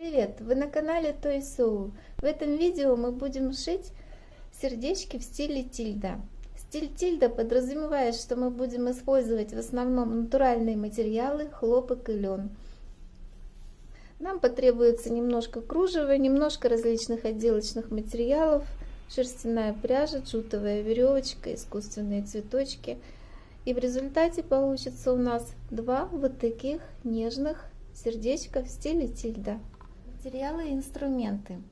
Привет! Вы на канале Toy. В этом видео мы будем шить сердечки в стиле тильда. Стиль тильда подразумевает, что мы будем использовать в основном натуральные материалы, хлопок и лен. Нам потребуется немножко кружева, немножко различных отделочных материалов, шерстяная пряжа, джутовая веревочка, искусственные цветочки. И в результате получится у нас два вот таких нежных сердечка в стиле тильда. Материалы и инструменты.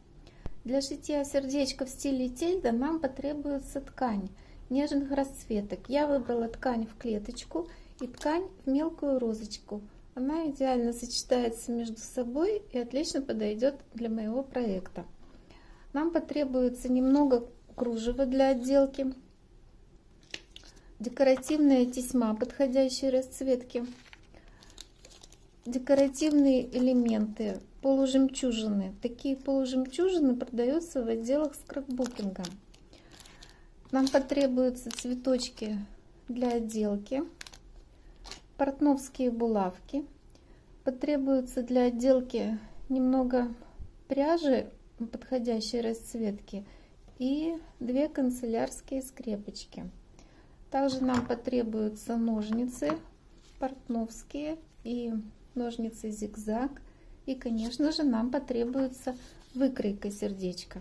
Для шитья сердечка в стиле тильда нам потребуется ткань нежных расцветок. Я выбрала ткань в клеточку и ткань в мелкую розочку. Она идеально сочетается между собой и отлично подойдет для моего проекта. Нам потребуется немного кружева для отделки, декоративная тесьма подходящей расцветки, декоративные элементы, полужемчужины. Такие полужемчужины продаются в отделах скраббукинга. Нам потребуются цветочки для отделки, портновские булавки. Потребуется для отделки немного пряжи подходящей расцветки и две канцелярские скрепочки. Также нам потребуются ножницы портновские и ножницы зигзаг. И, конечно же, нам потребуется выкройка сердечка.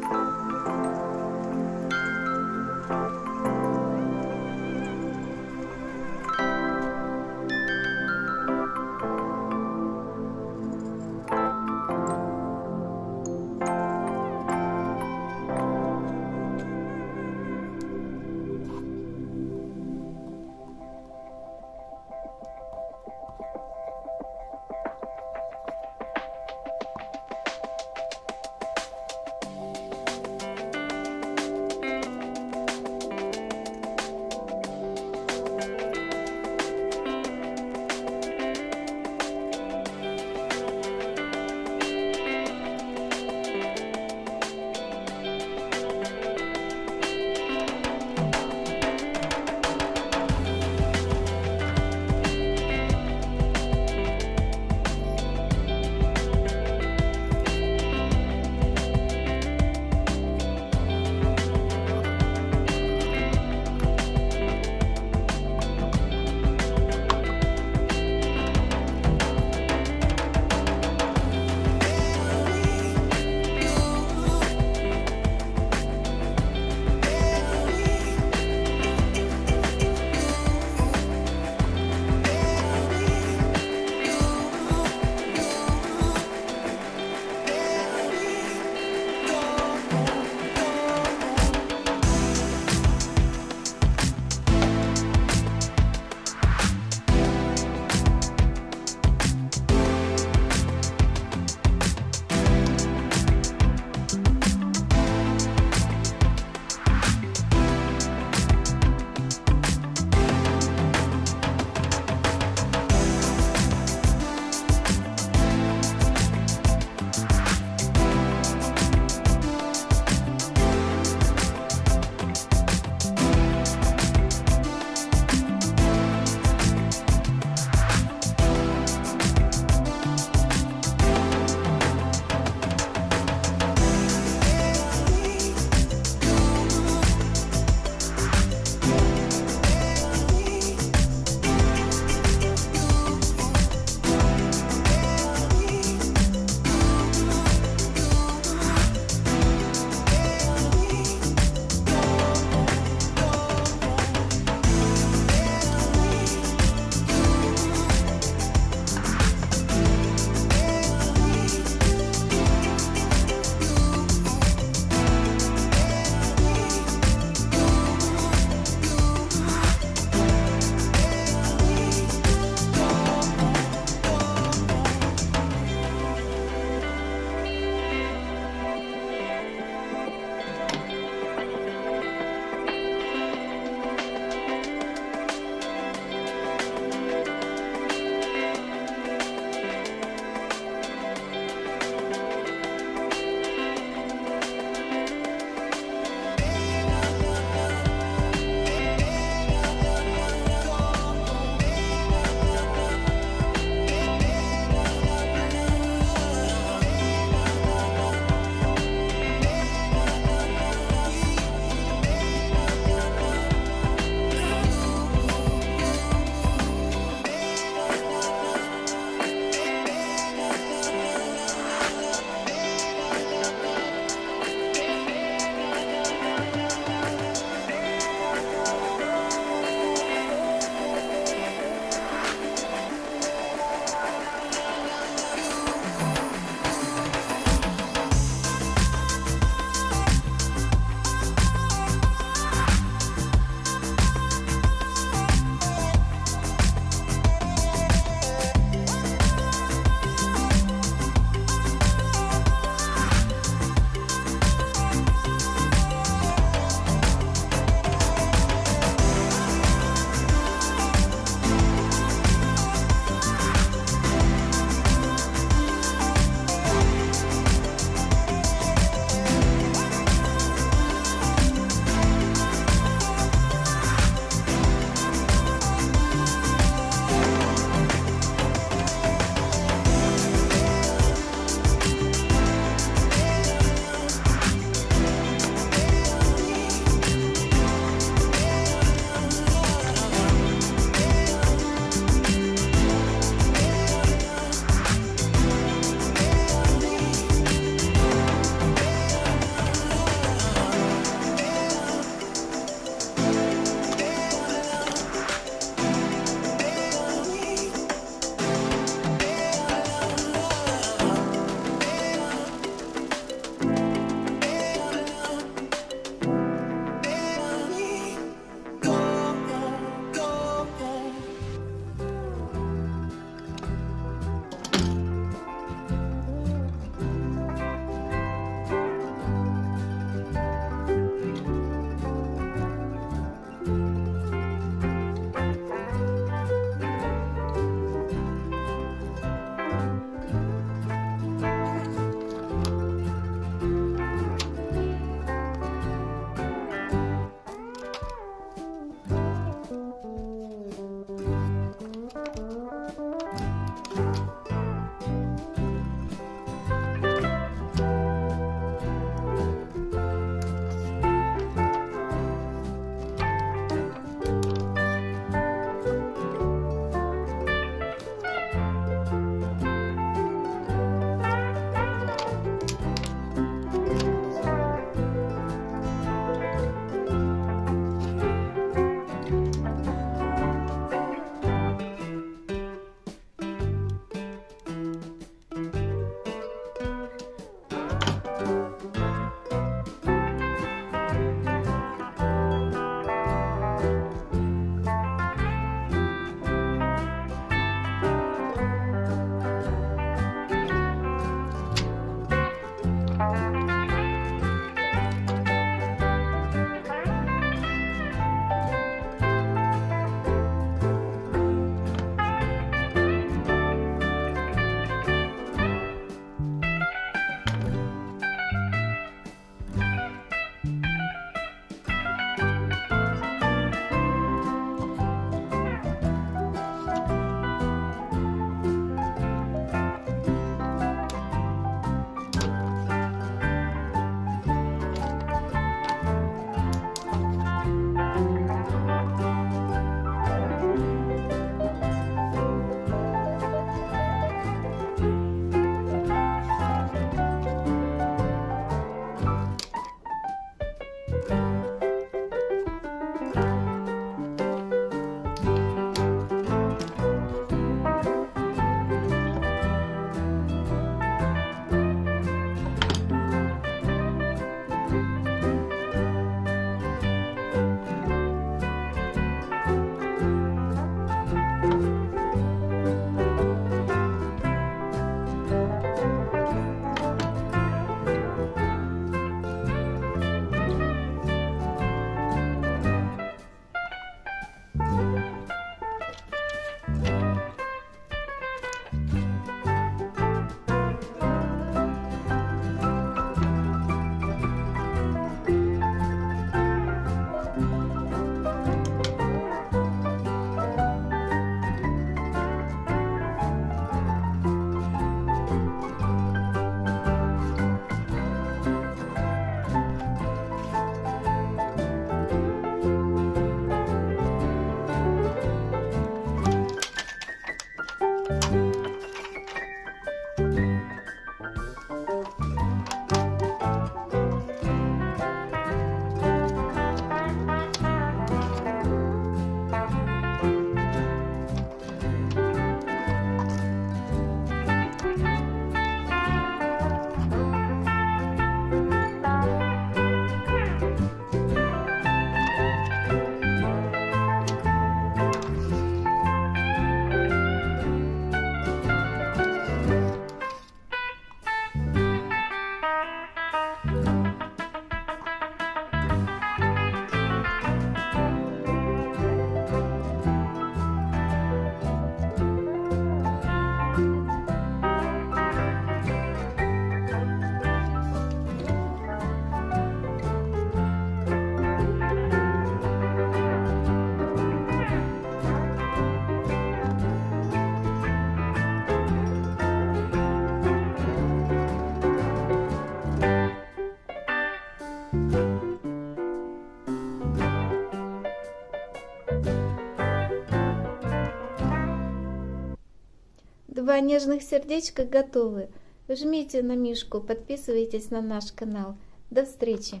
Два нежных сердечка готовы. Жмите на мишку, подписывайтесь на наш канал. До встречи!